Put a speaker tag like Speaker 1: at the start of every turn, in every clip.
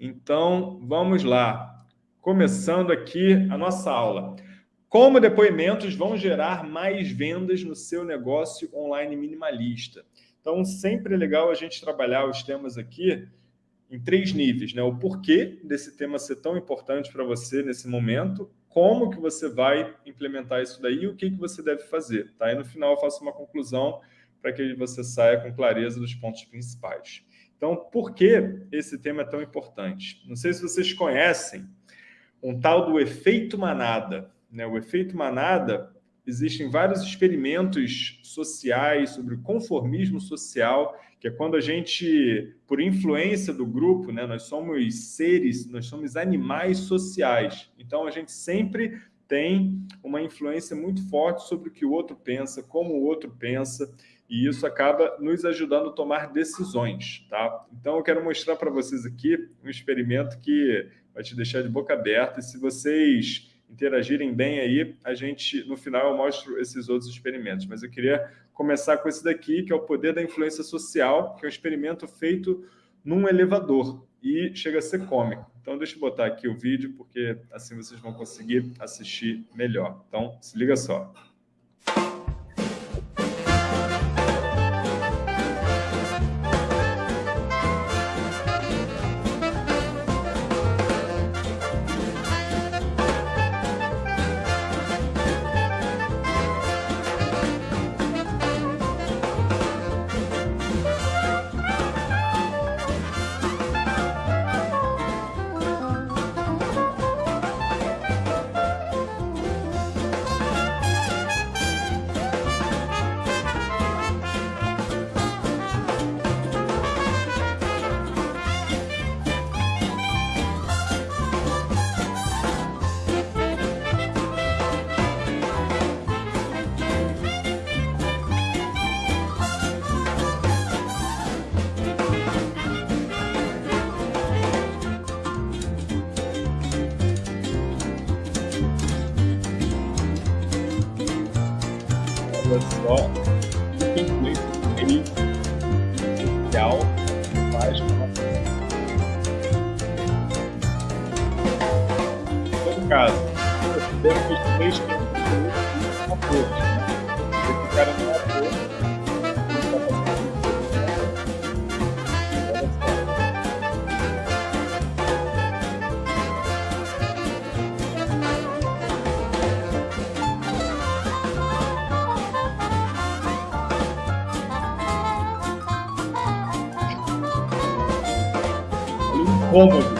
Speaker 1: Então, vamos lá. Começando aqui a nossa aula. Como depoimentos vão gerar mais vendas no seu negócio online minimalista? Então, sempre é legal a gente trabalhar os temas aqui em três níveis, né? O porquê desse tema ser tão importante para você nesse momento, como que você vai implementar isso daí e o que, que você deve fazer, tá? E no final eu faço uma conclusão para que você saia com clareza dos pontos principais. Então, por que esse tema é tão importante? Não sei se vocês conhecem um tal do efeito manada. Né? O efeito manada, existem vários experimentos sociais sobre o conformismo social, que é quando a gente, por influência do grupo, né, nós somos seres, nós somos animais sociais. Então, a gente sempre tem uma influência muito forte sobre o que o outro pensa, como o outro pensa, e isso acaba nos ajudando a tomar decisões, tá? Então, eu quero mostrar para vocês aqui um experimento que vai te deixar de boca aberta, e se vocês interagirem bem aí, a gente, no final, eu mostro esses outros experimentos. Mas eu queria começar com esse daqui, que é o poder da influência social, que é um experimento feito num elevador, e chega a ser cômico. Então, deixa eu botar aqui o vídeo, porque assim vocês vão conseguir assistir melhor. Então, se liga só. Caso, considero que os três atores, né? Esse cara não ator, cômodo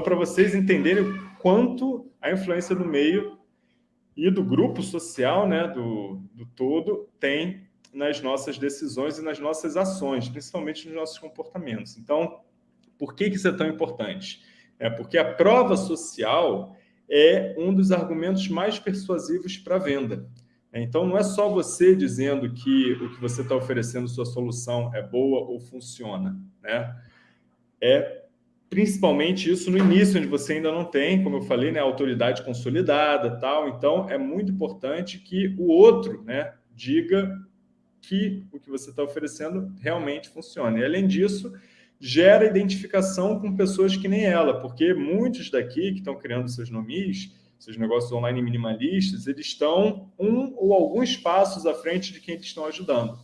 Speaker 1: Então, para vocês entenderem o quanto a influência do meio e do grupo social, né, do, do todo, tem nas nossas decisões e nas nossas ações, principalmente nos nossos comportamentos. Então, por que, que isso é tão importante? É porque a prova social é um dos argumentos mais persuasivos para a venda. Então, não é só você dizendo que o que você está oferecendo, sua solução é boa ou funciona. Né? É principalmente isso no início, onde você ainda não tem, como eu falei, né, autoridade consolidada tal. Então, é muito importante que o outro né, diga que o que você está oferecendo realmente funciona. E, além disso, gera identificação com pessoas que nem ela, porque muitos daqui que estão criando seus nomes, seus negócios online minimalistas, eles estão um ou alguns passos à frente de quem eles estão ajudando.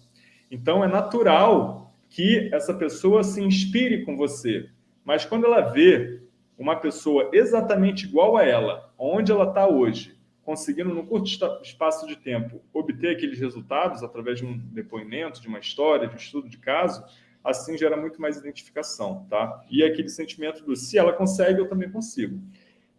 Speaker 1: Então, é natural que essa pessoa se inspire com você, mas quando ela vê uma pessoa exatamente igual a ela, onde ela está hoje, conseguindo, num curto espaço de tempo, obter aqueles resultados através de um depoimento, de uma história, de um estudo de caso, assim gera muito mais identificação, tá? E aquele sentimento do se ela consegue, eu também consigo.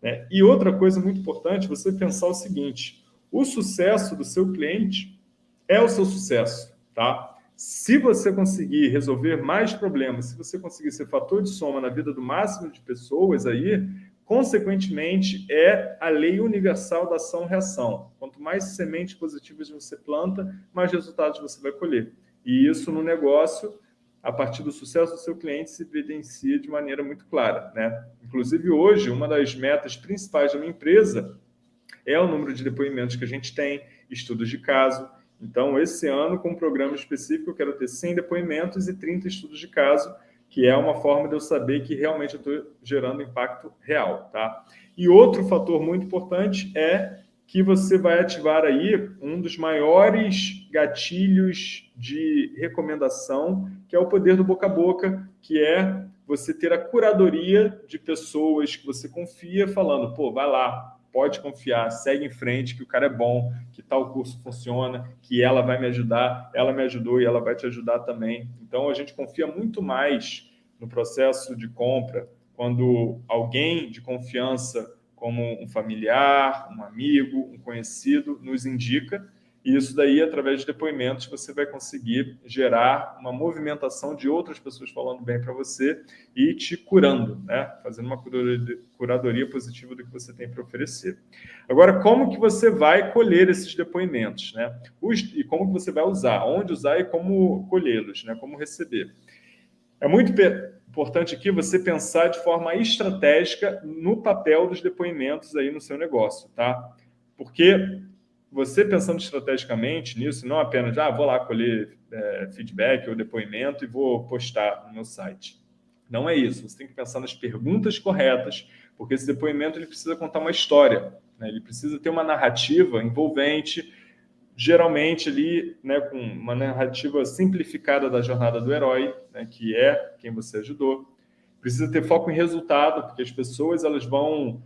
Speaker 1: Né? E outra coisa muito importante, você pensar o seguinte, o sucesso do seu cliente é o seu sucesso, tá? Se você conseguir resolver mais problemas, se você conseguir ser fator de soma na vida do máximo de pessoas aí, consequentemente, é a lei universal da ação-reação. Quanto mais sementes positivas você planta, mais resultados você vai colher. E isso no negócio, a partir do sucesso do seu cliente, se evidencia de maneira muito clara. Né? Inclusive, hoje, uma das metas principais da minha empresa é o número de depoimentos que a gente tem, estudos de caso, então, esse ano, com um programa específico, eu quero ter 100 depoimentos e 30 estudos de caso, que é uma forma de eu saber que realmente eu estou gerando impacto real. Tá? E outro fator muito importante é que você vai ativar aí um dos maiores gatilhos de recomendação, que é o poder do boca a boca, que é você ter a curadoria de pessoas que você confia falando, pô, vai lá, pode confiar, segue em frente, que o cara é bom, que tal curso funciona, que ela vai me ajudar, ela me ajudou e ela vai te ajudar também. Então, a gente confia muito mais no processo de compra quando alguém de confiança, como um familiar, um amigo, um conhecido, nos indica e isso daí, através de depoimentos, você vai conseguir gerar uma movimentação de outras pessoas falando bem para você e te curando, né? fazendo uma curadoria positiva do que você tem para oferecer. Agora, como que você vai colher esses depoimentos? Né? E como que você vai usar? Onde usar e como colhê-los, né? como receber. É muito importante aqui você pensar de forma estratégica no papel dos depoimentos aí no seu negócio, tá? Porque você pensando estrategicamente nisso, não apenas, ah, vou lá colher é, feedback ou depoimento e vou postar no meu site. Não é isso. Você tem que pensar nas perguntas corretas, porque esse depoimento ele precisa contar uma história. Né? Ele precisa ter uma narrativa envolvente, geralmente ali né, com uma narrativa simplificada da jornada do herói, né, que é quem você ajudou. Precisa ter foco em resultado, porque as pessoas elas vão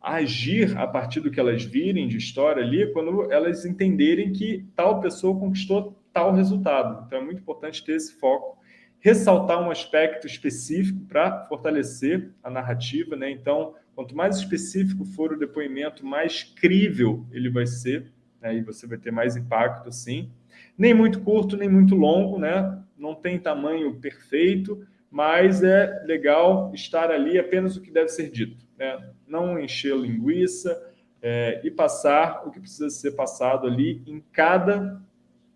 Speaker 1: agir a partir do que elas virem de história ali, quando elas entenderem que tal pessoa conquistou tal resultado. Então é muito importante ter esse foco, ressaltar um aspecto específico para fortalecer a narrativa, né? Então, quanto mais específico for o depoimento, mais crível ele vai ser, né? você vai ter mais impacto, sim. Nem muito curto, nem muito longo, né? Não tem tamanho perfeito, mas é legal estar ali apenas o que deve ser dito. Né? Não encher linguiça é, e passar o que precisa ser passado ali em cada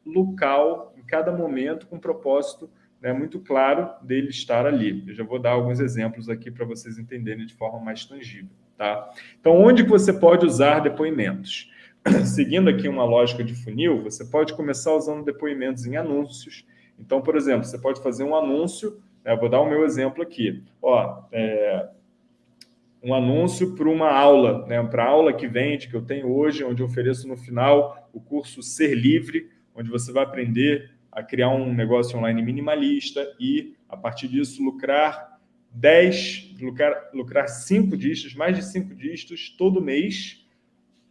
Speaker 1: local, em cada momento, com propósito né, muito claro dele estar ali. Eu já vou dar alguns exemplos aqui para vocês entenderem de forma mais tangível. Tá? Então, onde que você pode usar depoimentos? Seguindo aqui uma lógica de funil, você pode começar usando depoimentos em anúncios. Então, por exemplo, você pode fazer um anúncio eu vou dar o meu exemplo aqui. Ó, é, um anúncio para uma aula, né, para a aula que vende, que eu tenho hoje, onde eu ofereço no final o curso Ser Livre, onde você vai aprender a criar um negócio online minimalista e, a partir disso, lucrar 10, lucrar, lucrar 5 dígitos, mais de 5 dígitos todo mês,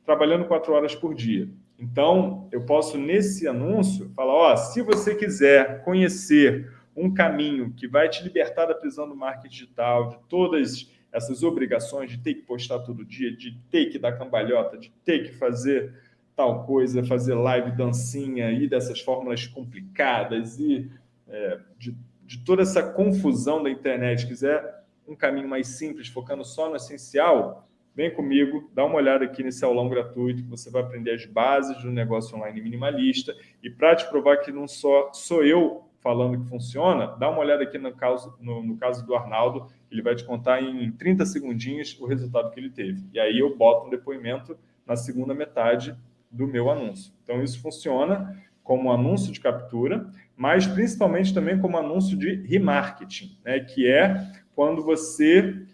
Speaker 1: trabalhando 4 horas por dia. Então, eu posso, nesse anúncio, falar, ó, se você quiser conhecer um caminho que vai te libertar da prisão do marketing digital, de todas essas obrigações de ter que postar todo dia, de ter que dar cambalhota, de ter que fazer tal coisa, fazer live, dancinha, e dessas fórmulas complicadas e é, de, de toda essa confusão da internet, quiser um caminho mais simples, focando só no essencial, vem comigo, dá uma olhada aqui nesse aulão gratuito, que você vai aprender as bases do negócio online minimalista, e para te provar que não só sou eu falando que funciona, dá uma olhada aqui no caso, no, no, caso do Arnaldo, ele vai te contar em 30 segundinhos o resultado que ele teve. E aí eu boto um depoimento na segunda metade do meu anúncio. Então isso funciona como anúncio de captura, mas principalmente também como anúncio de remarketing, né? que é quando você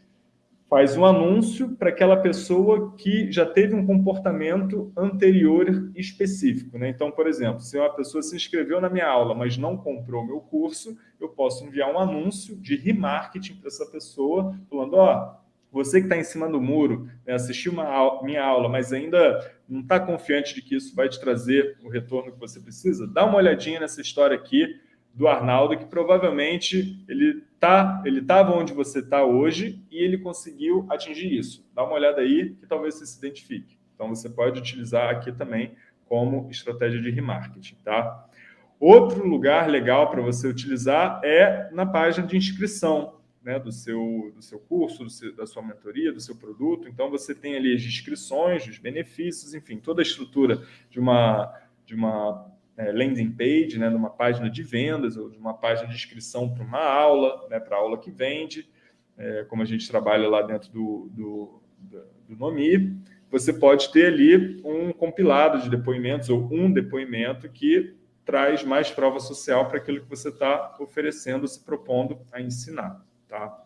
Speaker 1: faz um anúncio para aquela pessoa que já teve um comportamento anterior específico. Né? Então, por exemplo, se uma pessoa se inscreveu na minha aula, mas não comprou meu curso, eu posso enviar um anúncio de remarketing para essa pessoa, falando, ó, oh, você que está em cima do muro, né, assistiu uma minha aula, mas ainda não está confiante de que isso vai te trazer o retorno que você precisa, dá uma olhadinha nessa história aqui do Arnaldo, que provavelmente ele tá, ele estava onde você está hoje e ele conseguiu atingir isso. Dá uma olhada aí que talvez você se identifique. Então, você pode utilizar aqui também como estratégia de remarketing, tá? Outro lugar legal para você utilizar é na página de inscrição né, do, seu, do seu curso, do seu, da sua mentoria, do seu produto. Então, você tem ali as inscrições, os benefícios, enfim, toda a estrutura de uma, de uma é, landing page, né, de uma página de vendas ou de uma página de inscrição para uma aula, né, para a aula que vende, é, como a gente trabalha lá dentro do, do, do Nomi, você pode ter ali um compilado de depoimentos ou um depoimento que traz mais prova social para aquilo que você está oferecendo, se propondo a ensinar. Tá?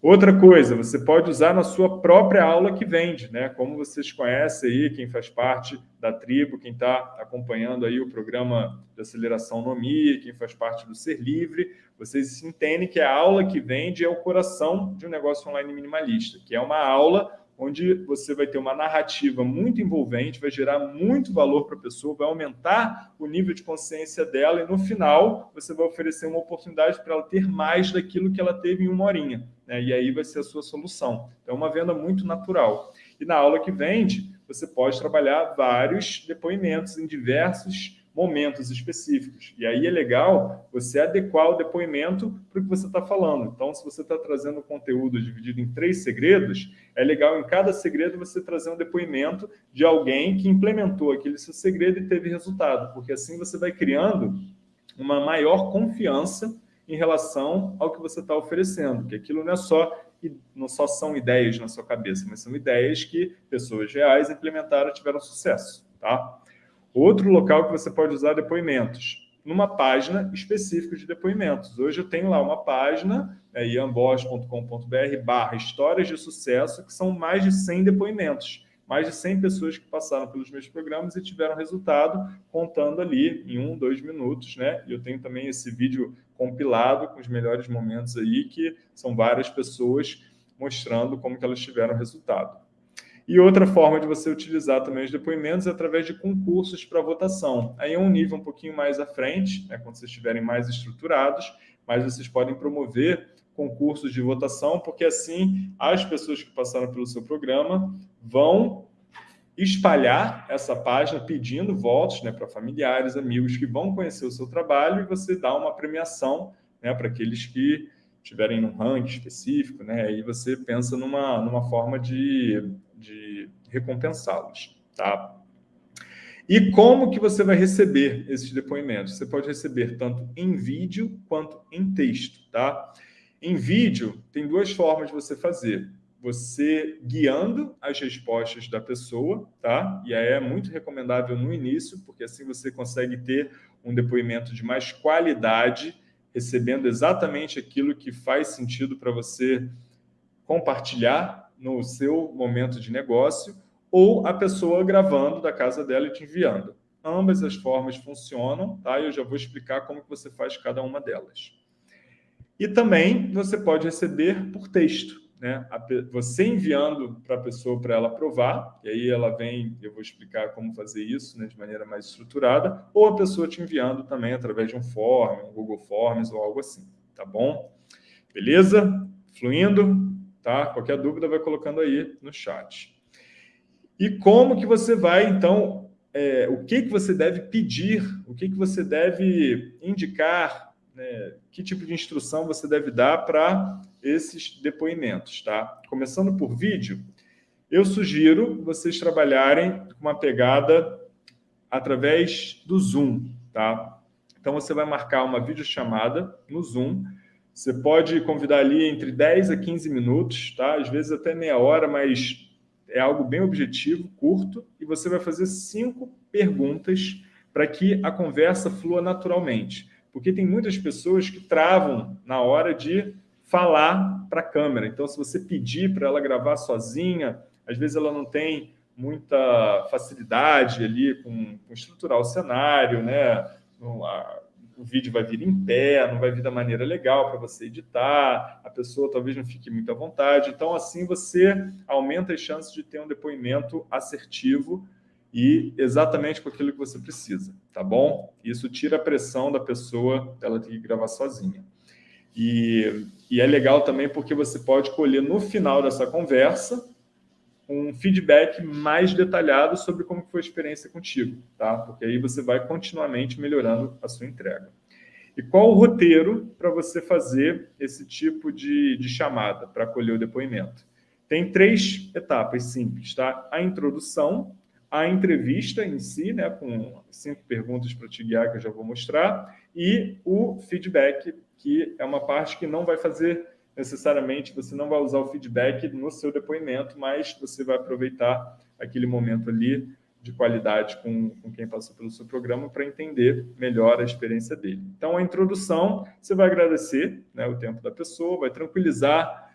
Speaker 1: Outra coisa, você pode usar na sua própria aula que vende, né? Como vocês conhecem aí, quem faz parte da tribo, quem está acompanhando aí o programa de aceleração Nomi, quem faz parte do Ser Livre, vocês entendem que a aula que vende é o coração de um negócio online minimalista, que é uma aula onde você vai ter uma narrativa muito envolvente, vai gerar muito valor para a pessoa, vai aumentar o nível de consciência dela e, no final, você vai oferecer uma oportunidade para ela ter mais daquilo que ela teve em uma horinha. Né? E aí vai ser a sua solução. Então, é uma venda muito natural. E na aula que vende, você pode trabalhar vários depoimentos em diversos momentos específicos. E aí é legal você adequar o depoimento para o que você está falando. Então, se você está trazendo conteúdo dividido em três segredos, é legal em cada segredo você trazer um depoimento de alguém que implementou aquele seu segredo e teve resultado, porque assim você vai criando uma maior confiança em relação ao que você está oferecendo, que aquilo não é só não só são ideias na sua cabeça, mas são ideias que pessoas reais implementaram e tiveram sucesso, tá? Outro local que você pode usar depoimentos, numa página específica de depoimentos. Hoje eu tenho lá uma página, é, iambos.com.br barra histórias de sucesso, que são mais de 100 depoimentos. Mais de 100 pessoas que passaram pelos meus programas e tiveram resultado, contando ali em um, dois minutos, né? E eu tenho também esse vídeo compilado com os melhores momentos aí, que são várias pessoas mostrando como que elas tiveram resultado. E outra forma de você utilizar também os depoimentos é através de concursos para votação. Aí é um nível um pouquinho mais à frente, né, quando vocês estiverem mais estruturados, mas vocês podem promover concursos de votação, porque assim as pessoas que passaram pelo seu programa vão espalhar essa página pedindo votos né, para familiares, amigos que vão conhecer o seu trabalho e você dá uma premiação né, para aqueles que tiverem um ranking específico, né, aí você pensa numa, numa forma de de recompensá-los, tá? E como que você vai receber esses depoimentos? Você pode receber tanto em vídeo quanto em texto, tá? Em vídeo, tem duas formas de você fazer. Você guiando as respostas da pessoa, tá? E aí é muito recomendável no início, porque assim você consegue ter um depoimento de mais qualidade, recebendo exatamente aquilo que faz sentido para você compartilhar no seu momento de negócio ou a pessoa gravando da casa dela e te enviando. Ambas as formas funcionam, tá? Eu já vou explicar como que você faz cada uma delas. E também você pode receber por texto, né? Você enviando para a pessoa para ela aprovar, e aí ela vem, eu vou explicar como fazer isso né, de maneira mais estruturada, ou a pessoa te enviando também através de um form, um Google Forms ou algo assim, tá bom? Beleza? Fluindo? tá? Qualquer dúvida vai colocando aí no chat. E como que você vai, então, é, o que, que você deve pedir, o que, que você deve indicar, né? que tipo de instrução você deve dar para esses depoimentos, tá? Começando por vídeo, eu sugiro vocês trabalharem com uma pegada através do Zoom, tá? Então, você vai marcar uma videochamada no Zoom, você pode convidar ali entre 10 a 15 minutos, tá? às vezes até meia hora, mas é algo bem objetivo, curto, e você vai fazer cinco perguntas para que a conversa flua naturalmente. Porque tem muitas pessoas que travam na hora de falar para a câmera. Então, se você pedir para ela gravar sozinha, às vezes ela não tem muita facilidade ali com, com estruturar o cenário, né? o vídeo vai vir em pé, não vai vir da maneira legal para você editar, a pessoa talvez não fique muito à vontade. Então, assim, você aumenta as chances de ter um depoimento assertivo e exatamente com aquilo que você precisa, tá bom? Isso tira a pressão da pessoa, ela ter que gravar sozinha. E, e é legal também porque você pode colher no final dessa conversa um feedback mais detalhado sobre como foi a experiência contigo, tá? Porque aí você vai continuamente melhorando a sua entrega. E qual o roteiro para você fazer esse tipo de, de chamada para colher o depoimento? Tem três etapas simples, tá? A introdução, a entrevista em si, né, com cinco perguntas para te guiar que eu já vou mostrar, e o feedback, que é uma parte que não vai fazer necessariamente, você não vai usar o feedback no seu depoimento, mas você vai aproveitar aquele momento ali de qualidade com, com quem passou pelo seu programa para entender melhor a experiência dele. Então, a introdução, você vai agradecer né, o tempo da pessoa, vai tranquilizar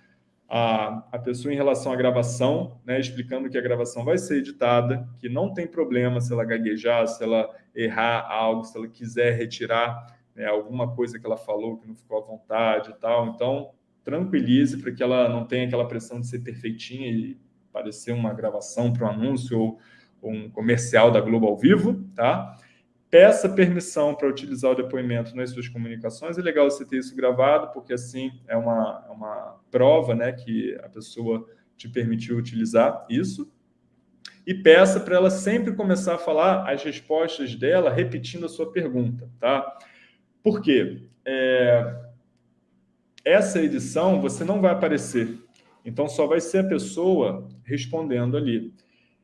Speaker 1: a, a pessoa em relação à gravação, né, explicando que a gravação vai ser editada, que não tem problema se ela gaguejar, se ela errar algo, se ela quiser retirar né, alguma coisa que ela falou que não ficou à vontade e tal. Então, tranquilize para que ela não tenha aquela pressão de ser perfeitinha e parecer uma gravação para um anúncio ou, ou um comercial da Globo ao vivo, tá? Peça permissão para utilizar o depoimento nas suas comunicações. É legal você ter isso gravado, porque assim é uma, é uma prova né, que a pessoa te permitiu utilizar isso. E peça para ela sempre começar a falar as respostas dela repetindo a sua pergunta. Tá? Por quê? É... Essa edição você não vai aparecer. Então, só vai ser a pessoa respondendo ali.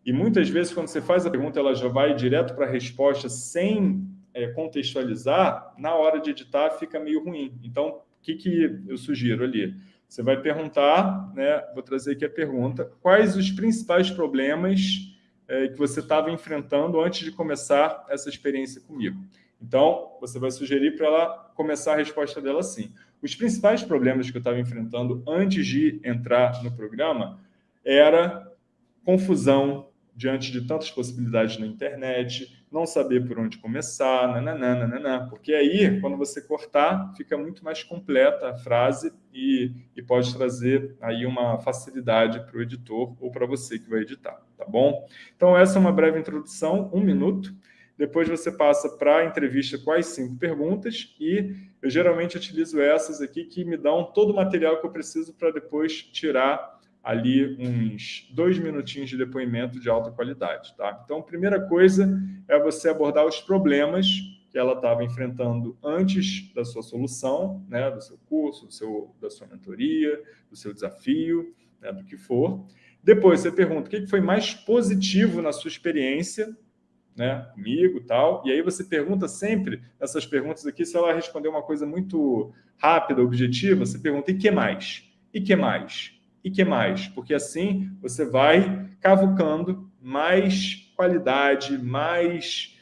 Speaker 1: E muitas vezes, quando você faz a pergunta, ela já vai direto para a resposta sem é, contextualizar, na hora de editar fica meio ruim. Então, o que, que eu sugiro ali? Você vai perguntar, né, vou trazer aqui a pergunta, quais os principais problemas é, que você estava enfrentando antes de começar essa experiência comigo? Então, você vai sugerir para ela começar a resposta dela assim. Os principais problemas que eu estava enfrentando antes de entrar no programa era confusão, diante de tantas possibilidades na internet, não saber por onde começar, nananã, nananã, porque aí, quando você cortar, fica muito mais completa a frase e, e pode trazer aí uma facilidade para o editor ou para você que vai editar, tá bom? Então, essa é uma breve introdução, um minuto. Depois você passa para a entrevista com as cinco perguntas e eu geralmente utilizo essas aqui que me dão todo o material que eu preciso para depois tirar ali uns dois minutinhos de depoimento de alta qualidade. Tá? Então, primeira coisa é você abordar os problemas que ela estava enfrentando antes da sua solução, né, do seu curso, do seu, da sua mentoria, do seu desafio, né, do que for. Depois você pergunta o que foi mais positivo na sua experiência né, comigo tal. E aí você pergunta sempre, nessas perguntas aqui, se ela responder uma coisa muito rápida, objetiva, você pergunta, e que mais? E que mais? E que mais? Porque assim você vai cavucando mais qualidade, mais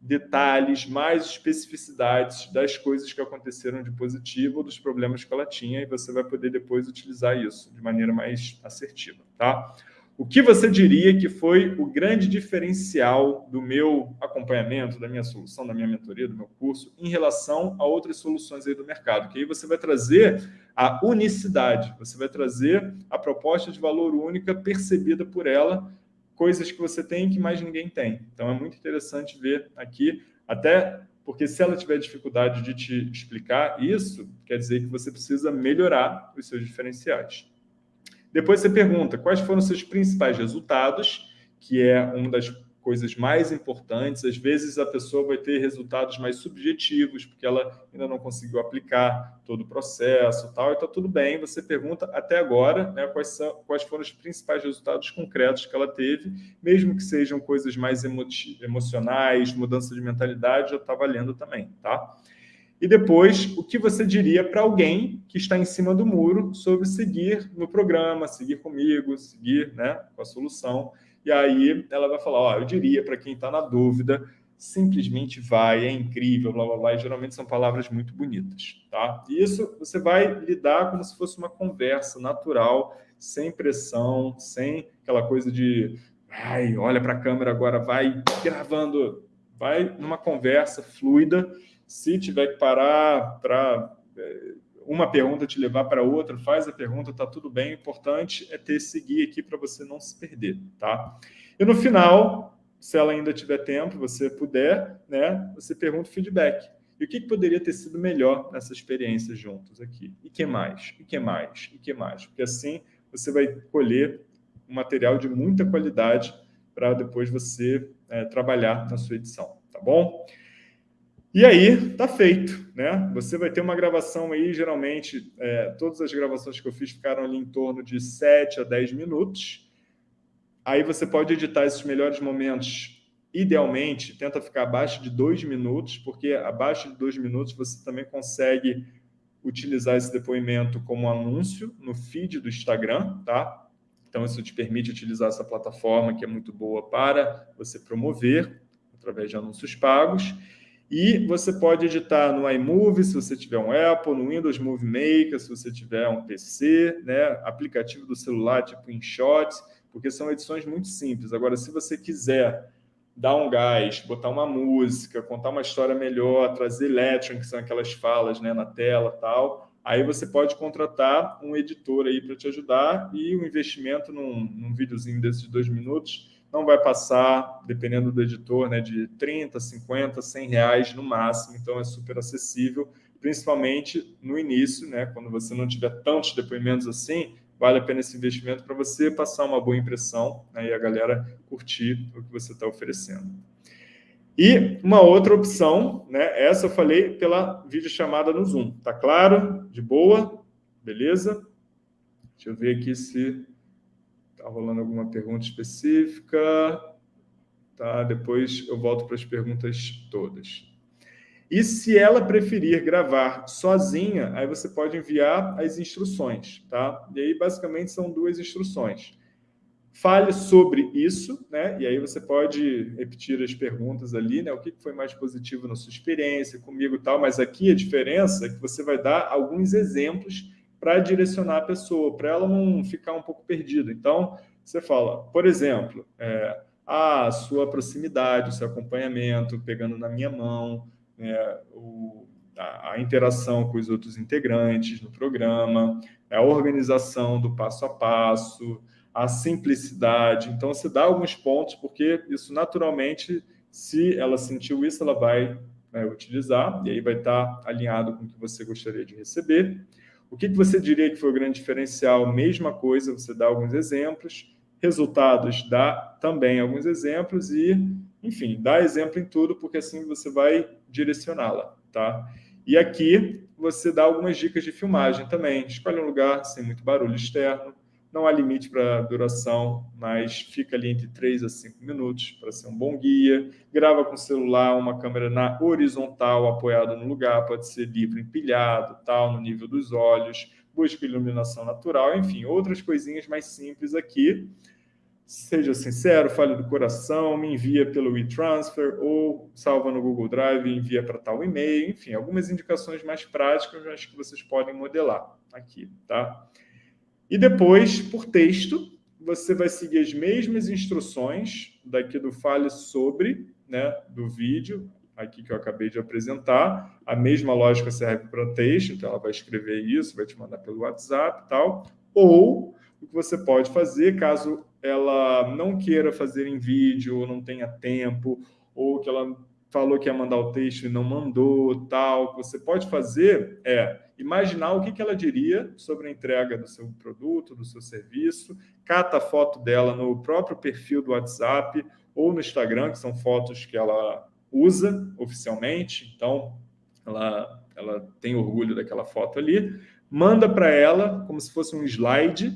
Speaker 1: detalhes, mais especificidades das coisas que aconteceram de positivo ou dos problemas que ela tinha e você vai poder depois utilizar isso de maneira mais assertiva, tá? O que você diria que foi o grande diferencial do meu acompanhamento, da minha solução, da minha mentoria, do meu curso, em relação a outras soluções aí do mercado? Que aí você vai trazer a unicidade, você vai trazer a proposta de valor única percebida por ela, coisas que você tem que mais ninguém tem. Então é muito interessante ver aqui, até porque se ela tiver dificuldade de te explicar isso, quer dizer que você precisa melhorar os seus diferenciais. Depois você pergunta quais foram seus principais resultados, que é uma das coisas mais importantes. Às vezes a pessoa vai ter resultados mais subjetivos, porque ela ainda não conseguiu aplicar todo o processo tal, e está tudo bem. Você pergunta até agora né, quais, são, quais foram os principais resultados concretos que ela teve, mesmo que sejam coisas mais emo emocionais, mudança de mentalidade, já está valendo também, tá? E depois, o que você diria para alguém que está em cima do muro sobre seguir no programa, seguir comigo, seguir né, com a solução. E aí ela vai falar, ó, eu diria para quem está na dúvida, simplesmente vai, é incrível, blá, blá, blá. E geralmente são palavras muito bonitas, tá? E isso você vai lidar como se fosse uma conversa natural, sem pressão, sem aquela coisa de, ai, olha para a câmera agora, vai gravando, vai numa conversa fluida, se tiver que parar para é, uma pergunta te levar para outra, faz a pergunta, está tudo bem. O importante é ter esse guia aqui para você não se perder, tá? E no final, se ela ainda tiver tempo, você puder, né, você pergunta o feedback. E o que, que poderia ter sido melhor nessa experiência juntos aqui? E que mais? E que mais? E que mais? Porque assim você vai colher um material de muita qualidade para depois você é, trabalhar na sua edição, tá bom? E aí, tá feito, né? Você vai ter uma gravação aí, geralmente, é, todas as gravações que eu fiz ficaram ali em torno de 7 a 10 minutos. Aí você pode editar esses melhores momentos, idealmente, tenta ficar abaixo de 2 minutos, porque abaixo de 2 minutos você também consegue utilizar esse depoimento como anúncio no feed do Instagram, tá? Então, isso te permite utilizar essa plataforma que é muito boa para você promover através de anúncios pagos. E você pode editar no iMovie, se você tiver um Apple, no Windows Movie Maker, se você tiver um PC, né? aplicativo do celular tipo InShot, porque são edições muito simples. Agora, se você quiser dar um gás, botar uma música, contar uma história melhor, trazer lettering, que são aquelas falas né, na tela tal, aí você pode contratar um editor aí para te ajudar e o investimento num, num videozinho desses de dois minutos não vai passar, dependendo do editor, né, de 30, 50, 100 reais no máximo, então é super acessível, principalmente no início, né, quando você não tiver tantos depoimentos assim, vale a pena esse investimento para você passar uma boa impressão né, e a galera curtir o que você está oferecendo. E uma outra opção, né, essa eu falei pela videochamada no Zoom. Tá claro? De boa? Beleza? Deixa eu ver aqui se está rolando alguma pergunta específica. Tá, depois eu volto para as perguntas todas. E se ela preferir gravar sozinha, aí você pode enviar as instruções, tá? E aí, basicamente, são duas instruções. Fale sobre isso, né? E aí você pode repetir as perguntas ali, né? O que foi mais positivo na sua experiência comigo e tal, mas aqui a diferença é que você vai dar alguns exemplos para direcionar a pessoa, para ela não ficar um pouco perdida. Então, você fala, por exemplo, é, a sua proximidade, o seu acompanhamento, pegando na minha mão, né, o, a, a, interação com os outros integrantes no programa, a organização do passo a passo, a simplicidade. Então, você dá alguns pontos, porque isso naturalmente, se ela sentiu isso, ela vai né, utilizar, e aí vai estar alinhado com o que você gostaria de receber. O que, que você diria que foi o grande diferencial? Mesma coisa, você dá alguns exemplos. Resultados, dá também alguns exemplos e enfim, dá exemplo em tudo, porque assim você vai direcioná-la, tá? E aqui você dá algumas dicas de filmagem também. Escolhe um lugar sem muito barulho externo, não há limite para duração, mas fica ali entre 3 a 5 minutos para ser um bom guia. Grava com celular, uma câmera na horizontal, apoiada no lugar, pode ser livre empilhado, tal, no nível dos olhos. Busca iluminação natural, enfim, outras coisinhas mais simples aqui seja sincero, fale do coração, me envia pelo e-transfer ou salva no Google Drive e envia para tal e-mail, enfim, algumas indicações mais práticas, acho que vocês podem modelar aqui, tá? E depois, por texto, você vai seguir as mesmas instruções daqui do Fale Sobre, né, do vídeo, aqui que eu acabei de apresentar. A mesma lógica serve para texto, então ela vai escrever isso, vai te mandar pelo WhatsApp e tal. Ou o que você pode fazer, caso ela não queira fazer em vídeo, ou não tenha tempo, ou que ela falou que ia mandar o texto e não mandou, tal, o que você pode fazer é imaginar o que, ela diria sobre a entrega do seu produto, do seu serviço, cata a foto dela no próprio perfil do WhatsApp ou no Instagram, que são fotos que ela usa oficialmente, então ela, ela tem orgulho daquela foto ali, manda para ela como se fosse um slide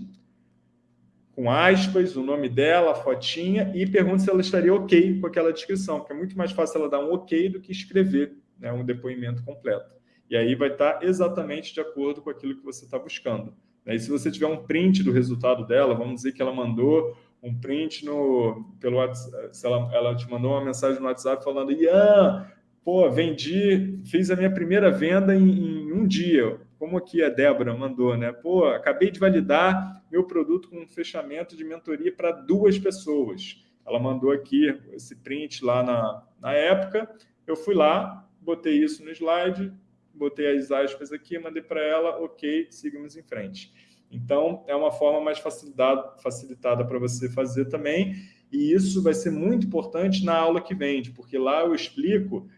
Speaker 1: com aspas, o nome dela, a fotinha, e pergunta se ela estaria ok com aquela descrição, porque é muito mais fácil ela dar um ok do que escrever né, um depoimento completo. E aí vai estar exatamente de acordo com aquilo que você está buscando. E se você tiver um print do resultado dela, vamos dizer que ela mandou um print no, pelo WhatsApp, se ela, ela te mandou uma mensagem no WhatsApp falando, Ian, pô, vendi, fiz a minha primeira venda em, em um dia, como aqui a Débora mandou, né? Pô, acabei de validar meu produto com um fechamento de mentoria para duas pessoas. Ela mandou aqui esse print lá na, na época. Eu fui lá, botei isso no slide, botei as aspas aqui, mandei para ela, ok, seguimos em frente. Então, é uma forma mais facilitada, para você fazer também, e isso vai ser muito importante na aula que vem, porque lá eu explico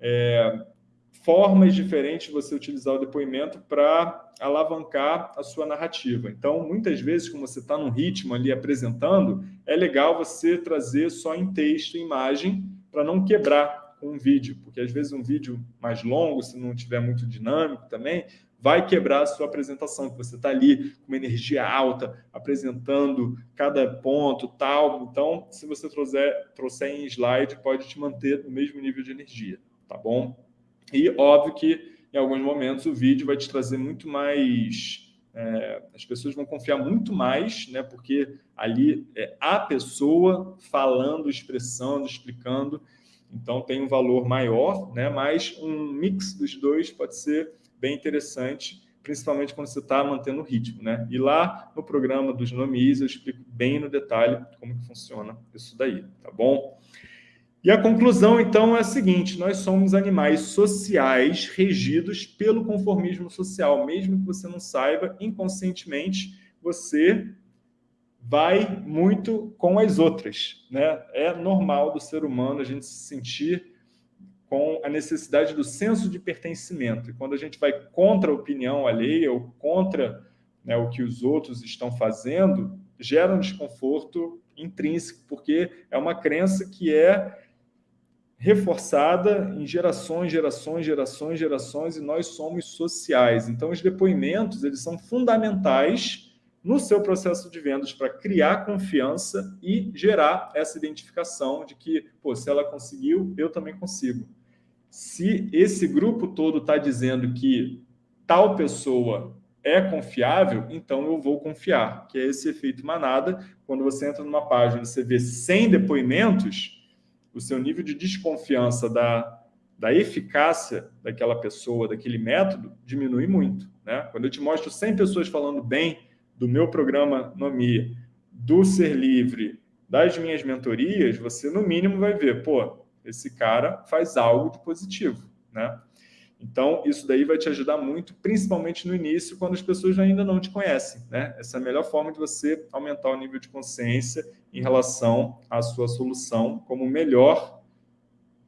Speaker 1: é, formas diferentes de você utilizar o depoimento para alavancar a sua narrativa. Então, muitas vezes, como você está num ritmo ali apresentando, é legal você trazer só em texto, em imagem, para não quebrar com um vídeo, porque às vezes um vídeo mais longo, se não tiver muito dinâmico também, vai quebrar a sua apresentação, que você está ali com uma energia alta, apresentando cada ponto, tal. Então, se você trouxer, trouxer em slide, pode te manter no mesmo nível de energia, tá bom? E óbvio que em alguns momentos o vídeo vai te trazer muito mais... É, as pessoas vão confiar muito mais, né? Porque ali é a pessoa falando, expressando, explicando, então tem um valor maior, né? Mas um mix dos dois pode ser bem interessante, principalmente quando você está mantendo o ritmo, né? E lá no programa dos nomes eu explico bem no detalhe como que funciona isso daí, tá bom? E a conclusão, então, é a seguinte, nós somos animais sociais regidos pelo conformismo social. Mesmo que você não saiba, inconscientemente, você vai muito com as outras. Né? É normal do ser humano a gente se sentir com a necessidade do senso de pertencimento. E quando a gente vai contra a opinião alheia ou contra né, o que os outros estão fazendo, gera um desconforto intrínseco, porque é uma crença que é reforçada em gerações, gerações, gerações, gerações, e nós somos sociais. Então, os depoimentos eles são fundamentais no seu processo de vendas para criar confiança e gerar essa identificação de que, pô, se ela conseguiu, eu também consigo. Se esse grupo todo está dizendo que tal pessoa é confiável, então eu vou confiar, que é esse efeito manada. Quando você entra numa página, você vê 100 depoimentos, o seu nível de desconfiança da, da eficácia daquela pessoa, daquele método, diminui muito. Né? Quando eu te mostro 100 pessoas falando bem do meu programa Nomi, do Ser Livre, das minhas mentorias, você no mínimo vai ver, pô, esse cara faz algo de positivo. Né? Então, isso daí vai te ajudar muito, principalmente no início, quando as pessoas ainda não te conhecem. Né? Essa é a melhor forma de você aumentar o nível de consciência em relação à sua solução como melhor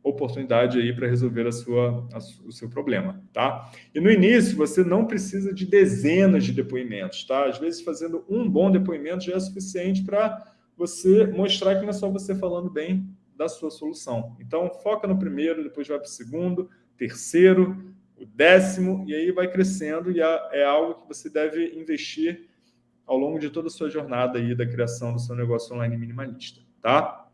Speaker 1: oportunidade aí para resolver a sua, a, o seu problema, tá? E no início, você não precisa de dezenas de depoimentos, tá? Às vezes, fazendo um bom depoimento já é suficiente para você mostrar que não é só você falando bem da sua solução. Então, foca no primeiro, depois vai para o segundo, terceiro, o décimo, e aí vai crescendo, e é algo que você deve investir ao longo de toda a sua jornada aí da criação do seu negócio online minimalista, tá?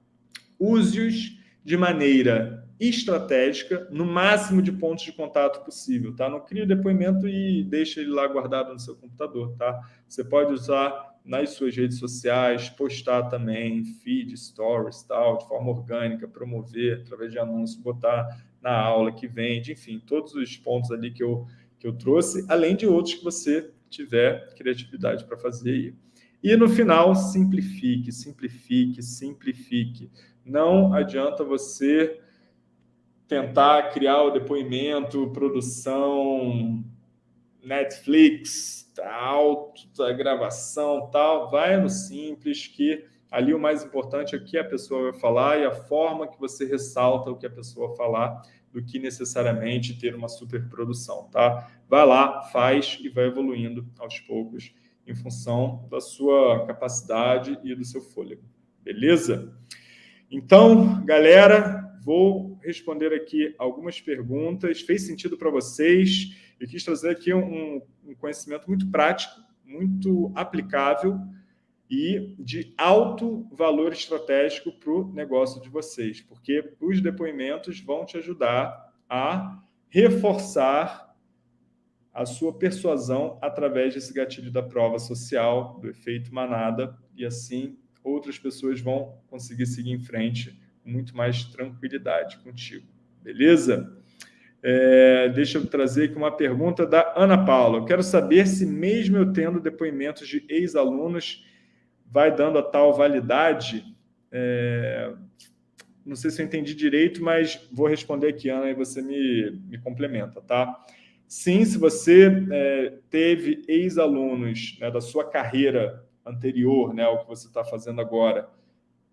Speaker 1: Use-os de maneira estratégica, no máximo de pontos de contato possível, tá? Não crie o depoimento e deixe ele lá guardado no seu computador, tá? Você pode usar nas suas redes sociais, postar também, feed, stories, tal, de forma orgânica, promover através de anúncios, botar na aula que vende, enfim, todos os pontos ali que eu, que eu trouxe, além de outros que você tiver criatividade para fazer aí. E no final, simplifique, simplifique, simplifique. Não adianta você tentar criar o depoimento, produção, Netflix, tal, a gravação, tal. Vai no simples, que ali o mais importante é o que a pessoa vai falar e a forma que você ressalta o que a pessoa falar do que necessariamente ter uma superprodução, tá? Vai lá, faz e vai evoluindo aos poucos em função da sua capacidade e do seu fôlego. Beleza? Então, galera, vou responder aqui algumas perguntas. Fez sentido para vocês? Eu quis trazer aqui um, um conhecimento muito prático, muito aplicável e de alto valor estratégico para o negócio de vocês, porque os depoimentos vão te ajudar a reforçar a sua persuasão através desse gatilho da prova social, do efeito manada, e assim outras pessoas vão conseguir seguir em frente com muito mais tranquilidade contigo. Beleza? É, deixa eu trazer aqui uma pergunta da Ana Paula. Eu quero saber se mesmo eu tendo depoimentos de ex-alunos vai dando a tal validade? É, não sei se eu entendi direito, mas vou responder aqui, Ana, e você me, me complementa, tá? Sim, se você é, teve ex-alunos né, da sua carreira anterior, né, ao que você está fazendo agora,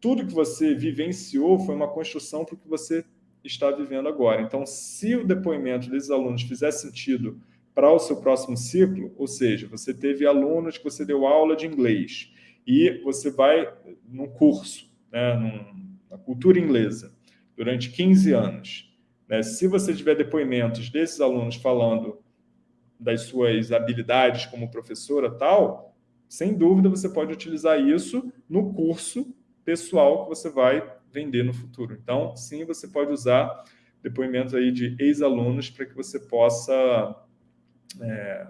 Speaker 1: tudo que você vivenciou foi uma construção para o que você está vivendo agora. Então, se o depoimento desses alunos fizer sentido para o seu próximo ciclo, ou seja, você teve alunos que você deu aula de inglês e você vai num curso, né, num, na cultura inglesa, durante 15 anos. Né, se você tiver depoimentos desses alunos falando das suas habilidades como professora tal, sem dúvida você pode utilizar isso no curso pessoal que você vai vender no futuro. Então, sim, você pode usar depoimentos aí de ex-alunos para que você possa é,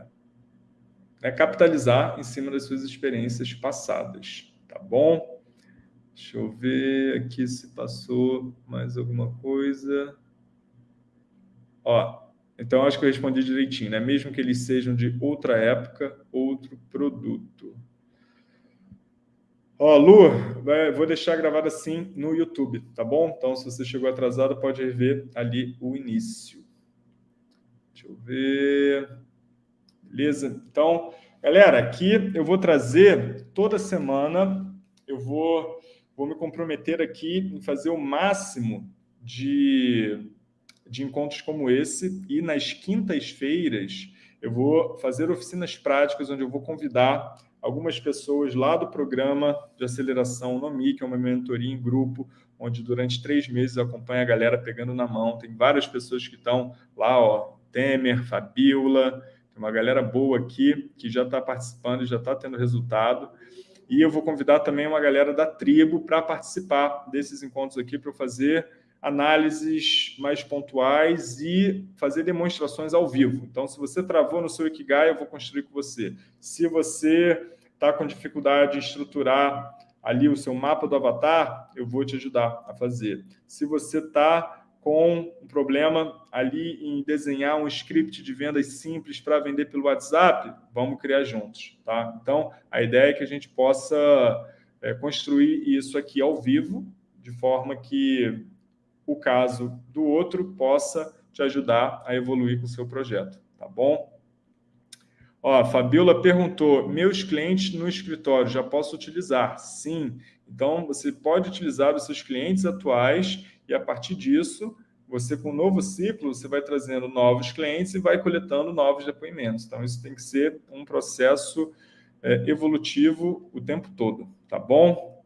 Speaker 1: é, capitalizar em cima das suas experiências passadas, tá bom? Deixa eu ver aqui se passou mais alguma coisa. Ó, então acho que eu respondi direitinho, né? Mesmo que eles sejam de outra época, outro produto. Ó, Lu, vou deixar gravado assim no YouTube, tá bom? Então, se você chegou atrasado, pode rever ali o início. Deixa eu ver. Beleza? Então, galera, aqui eu vou trazer toda semana, eu vou, vou me comprometer aqui em fazer o máximo de, de encontros como esse e nas quintas-feiras eu vou fazer oficinas práticas onde eu vou convidar algumas pessoas lá do programa de aceleração NOMI, que é uma mentoria em grupo, onde durante três meses acompanha a galera pegando na mão. Tem várias pessoas que estão lá, ó, Temer, Fabiola, uma galera boa aqui que já está participando e já está tendo resultado. E eu vou convidar também uma galera da tribo para participar desses encontros aqui, para fazer análises mais pontuais e fazer demonstrações ao vivo. Então, se você travou no seu Ikigai, eu vou construir com você. Se você está com dificuldade em estruturar ali o seu mapa do avatar, eu vou te ajudar a fazer. Se você está com um problema ali em desenhar um script de vendas simples para vender pelo WhatsApp, vamos criar juntos, tá? Então, a ideia é que a gente possa é, construir isso aqui ao vivo, de forma que o caso do outro possa te ajudar a evoluir com o seu projeto, tá bom? Ó, Fabiola perguntou, meus clientes no escritório já posso utilizar? Sim. Então, você pode utilizar os seus clientes atuais e, a partir disso, você, com um novo ciclo, você vai trazendo novos clientes e vai coletando novos depoimentos. Então, isso tem que ser um processo é, evolutivo o tempo todo, tá bom?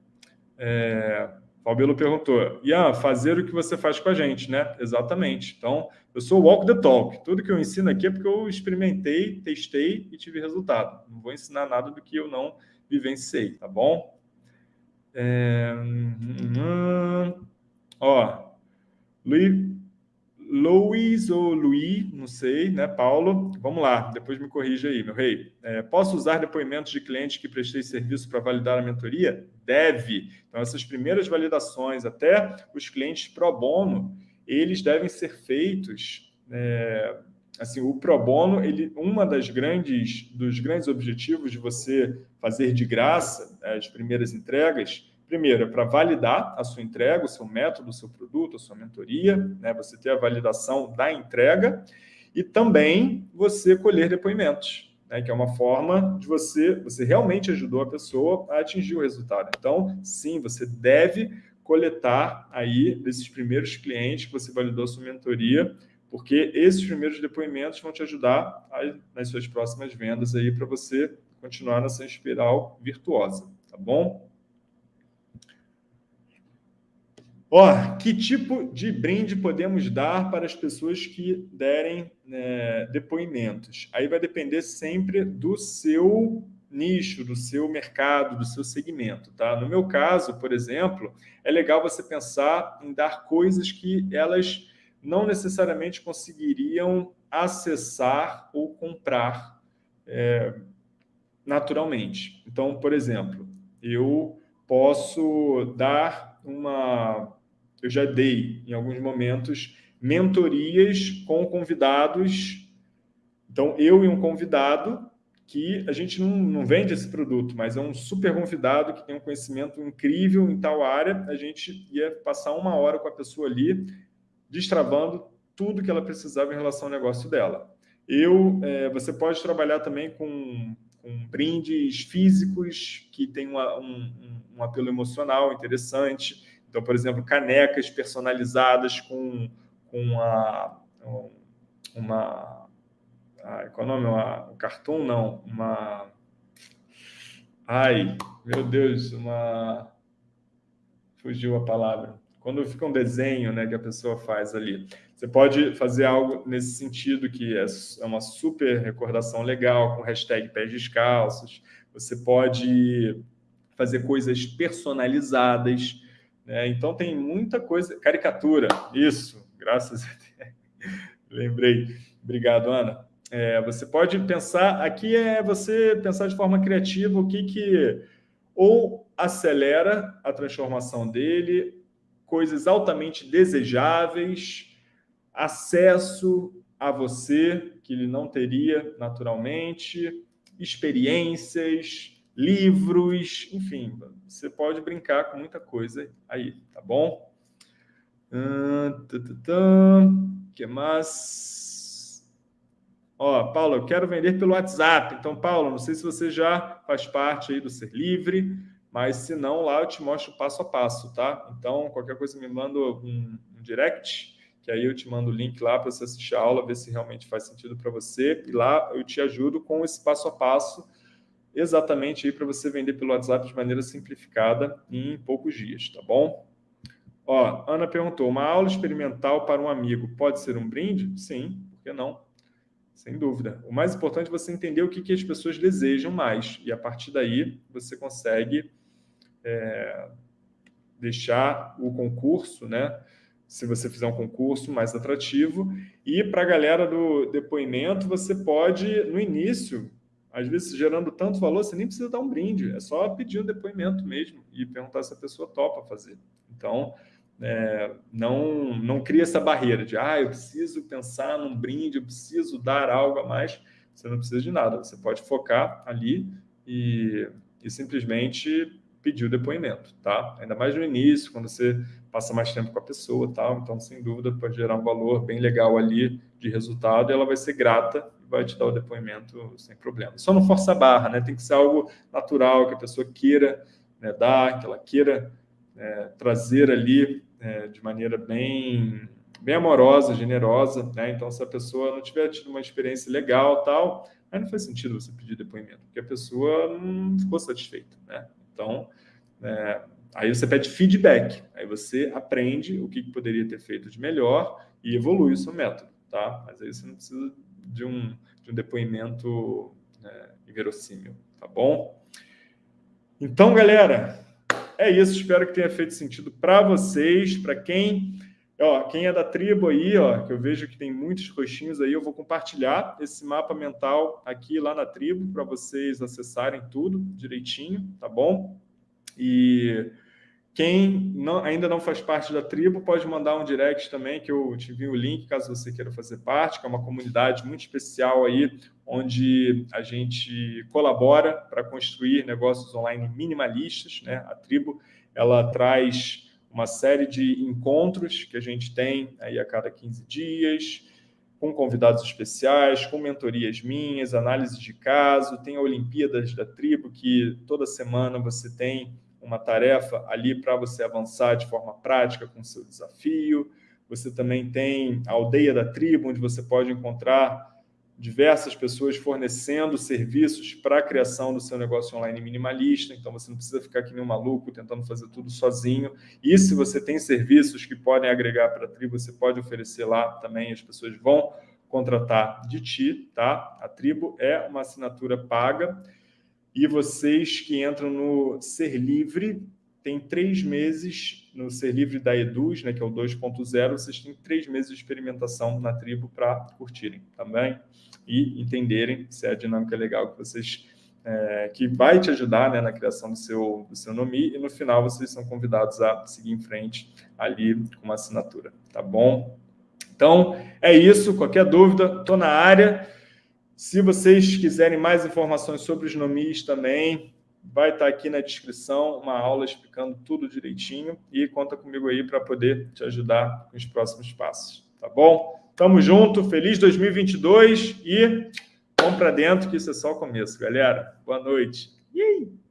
Speaker 1: É, Fabelo perguntou, Ian, fazer o que você faz com a gente, né? Exatamente. Então, eu sou walk the talk. Tudo que eu ensino aqui é porque eu experimentei, testei e tive resultado. Não vou ensinar nada do que eu não vivenciei, tá bom? É... Hum... Ó, Luiz, ou Luiz, não sei, né, Paulo? Vamos lá, depois me corrija aí, meu rei. É, posso usar depoimentos de clientes que prestei serviço para validar a mentoria? Deve. Então, essas primeiras validações, até os clientes pro bono, eles devem ser feitos... É, assim, o pro bono, ele, uma das grandes, dos grandes objetivos de você fazer de graça as primeiras entregas Primeiro, é para validar a sua entrega, o seu método, o seu produto, a sua mentoria, né? você ter a validação da entrega e também você colher depoimentos, né? que é uma forma de você, você realmente ajudou a pessoa a atingir o resultado. Então, sim, você deve coletar aí desses primeiros clientes que você validou a sua mentoria, porque esses primeiros depoimentos vão te ajudar nas suas próximas vendas aí para você continuar nessa espiral virtuosa, tá bom? Ó, que tipo de brinde podemos dar para as pessoas que derem né, depoimentos? Aí vai depender sempre do seu nicho, do seu mercado, do seu segmento, tá? No meu caso, por exemplo, é legal você pensar em dar coisas que elas não necessariamente conseguiriam acessar ou comprar é, naturalmente. Então, por exemplo, eu posso dar uma eu já dei, em alguns momentos, mentorias com convidados. Então, eu e um convidado, que a gente não, não vende esse produto, mas é um super convidado que tem um conhecimento incrível em tal área, a gente ia passar uma hora com a pessoa ali, destravando tudo que ela precisava em relação ao negócio dela. Eu, é, você pode trabalhar também com, com brindes físicos que tem uma, um, um apelo emocional interessante. Então, por exemplo, canecas personalizadas com com a, uma... Ah, qual é o nome? Uma, um cartoon, não. Uma... Ai, meu Deus, uma... Fugiu a palavra. Quando fica um desenho né, que a pessoa faz ali. Você pode fazer algo nesse sentido, que é, é uma super recordação legal, com hashtag pés descalços. Você pode fazer coisas personalizadas. Né? Então, tem muita coisa... Caricatura, isso, graças a Deus. Lembrei. Obrigado, Ana. É, você pode pensar... Aqui é você pensar de forma criativa o que que... Ou acelera a transformação dele, coisas altamente desejáveis, acesso a você, que ele não teria naturalmente, experiências, livros, enfim, você pode brincar com muita coisa aí, tá bom? O que mais? Ó, Paulo, eu quero vender pelo WhatsApp. Então, Paulo, não sei se você já faz parte aí do Ser Livre, mas se não, lá eu te mostro passo a passo, tá? Então, qualquer coisa me manda um, um direct, que aí eu te mando o link lá para você assistir a aula, ver se realmente faz sentido para você, e lá eu te ajudo com esse passo a passo, exatamente aí para você vender pelo WhatsApp de maneira simplificada em poucos dias, tá bom? Ó, Ana perguntou, uma aula experimental para um amigo pode ser um brinde? Sim, por que não? Sem dúvida. O mais importante é você entender o que, que as pessoas desejam mais, e a partir daí você consegue é, deixar o concurso, né? se você fizer um concurso mais atrativo. E para a galera do depoimento, você pode, no início, às vezes gerando tanto valor, você nem precisa dar um brinde, é só pedir um depoimento mesmo e perguntar se a pessoa topa fazer. Então, é, não, não cria essa barreira de, ah, eu preciso pensar num brinde, eu preciso dar algo a mais. Você não precisa de nada, você pode focar ali e, e simplesmente pedir o depoimento, tá? Ainda mais no início, quando você passa mais tempo com a pessoa, tal. Então, sem dúvida, pode gerar um valor bem legal ali de resultado e ela vai ser grata e vai te dar o depoimento sem problema. Só não força a barra, né? Tem que ser algo natural, que a pessoa queira né, dar, que ela queira é, trazer ali é, de maneira bem, bem amorosa, generosa, né? Então, se a pessoa não tiver tido uma experiência legal, tal, aí não faz sentido você pedir depoimento, porque a pessoa não ficou satisfeita, né? Então, é, aí você pede feedback, aí você aprende o que poderia ter feito de melhor e evolui o seu método, tá? Mas aí você não precisa de um, de um depoimento né, inverossímil, tá bom? Então, galera, é isso. Espero que tenha feito sentido para vocês, para quem... Ó, quem é da tribo aí, ó, que eu vejo que tem muitos roxinhos aí, eu vou compartilhar esse mapa mental aqui lá na tribo para vocês acessarem tudo direitinho, tá bom? E quem não, ainda não faz parte da tribo pode mandar um direct também, que eu te envio o link, caso você queira fazer parte, que é uma comunidade muito especial aí, onde a gente colabora para construir negócios online minimalistas. Né? A tribo ela traz uma série de encontros que a gente tem aí a cada 15 dias, com convidados especiais, com mentorias minhas, análise de caso, tem a Olimpíadas da Tribo, que toda semana você tem uma tarefa ali para você avançar de forma prática com o seu desafio. Você também tem a Aldeia da Tribo, onde você pode encontrar diversas pessoas fornecendo serviços para a criação do seu negócio online minimalista, então você não precisa ficar que nem um maluco tentando fazer tudo sozinho. E se você tem serviços que podem agregar para a tribo, você pode oferecer lá também, as pessoas vão contratar de ti, tá? A tribo é uma assinatura paga e vocês que entram no Ser Livre, tem três meses no Ser Livre da Eduz, né, que é o 2.0, vocês têm três meses de experimentação na tribo para curtirem também e entenderem se é a dinâmica legal que vocês é, que vai te ajudar né, na criação do seu, do seu nome e no final vocês são convidados a seguir em frente ali com uma assinatura, tá bom? Então, é isso. Qualquer dúvida, estou na área. Se vocês quiserem mais informações sobre os nomes também, vai estar aqui na descrição uma aula explicando tudo direitinho e conta comigo aí para poder te ajudar com os próximos passos, tá bom? Tamo junto, feliz 2022 e vamos para dentro que isso é só o começo, galera. Boa noite. E aí?